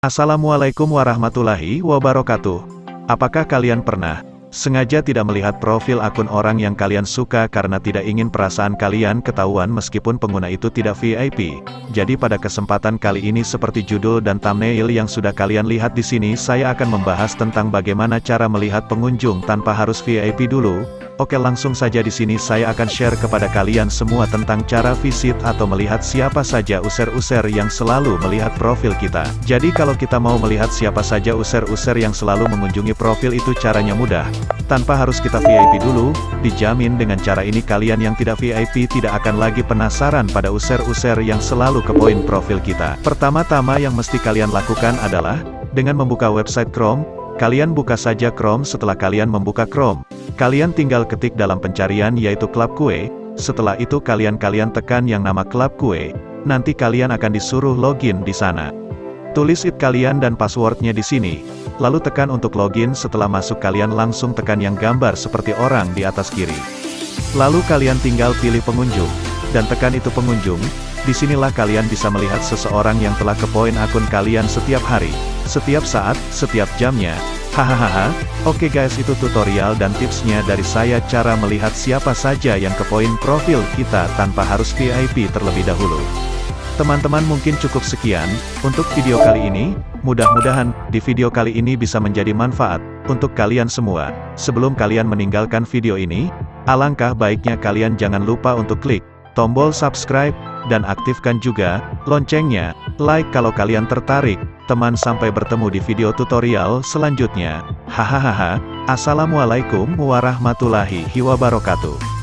Assalamualaikum warahmatullahi wabarakatuh. Apakah kalian pernah sengaja tidak melihat profil akun orang yang kalian suka karena tidak ingin perasaan kalian ketahuan meskipun pengguna itu tidak VIP? Jadi pada kesempatan kali ini seperti judul dan thumbnail yang sudah kalian lihat di sini saya akan membahas tentang bagaimana cara melihat pengunjung tanpa harus VIP dulu, Oke langsung saja di sini saya akan share kepada kalian semua tentang cara visit atau melihat siapa saja user-user yang selalu melihat profil kita. Jadi kalau kita mau melihat siapa saja user-user yang selalu mengunjungi profil itu caranya mudah. Tanpa harus kita VIP dulu, dijamin dengan cara ini kalian yang tidak VIP tidak akan lagi penasaran pada user-user yang selalu ke poin profil kita. Pertama-tama yang mesti kalian lakukan adalah, dengan membuka website Chrome, kalian buka saja Chrome setelah kalian membuka Chrome. Kalian tinggal ketik dalam pencarian yaitu klub kue, setelah itu kalian-kalian tekan yang nama klub kue, nanti kalian akan disuruh login di sana. Tulis it kalian dan passwordnya di sini, lalu tekan untuk login. Setelah masuk kalian langsung tekan yang gambar seperti orang di atas kiri. Lalu kalian tinggal pilih pengunjung, dan tekan itu pengunjung, di sinilah kalian bisa melihat seseorang yang telah kepoin akun kalian setiap hari, setiap saat, setiap jamnya, Hahaha, oke guys itu tutorial dan tipsnya dari saya cara melihat siapa saja yang ke poin profil kita tanpa harus VIP terlebih dahulu. Teman-teman mungkin cukup sekian, untuk video kali ini, mudah-mudahan, di video kali ini bisa menjadi manfaat, untuk kalian semua. Sebelum kalian meninggalkan video ini, alangkah baiknya kalian jangan lupa untuk klik, tombol subscribe, dan aktifkan juga, loncengnya, like kalau kalian tertarik, teman sampai bertemu di video tutorial selanjutnya. Hahaha, Assalamualaikum warahmatullahi wabarakatuh.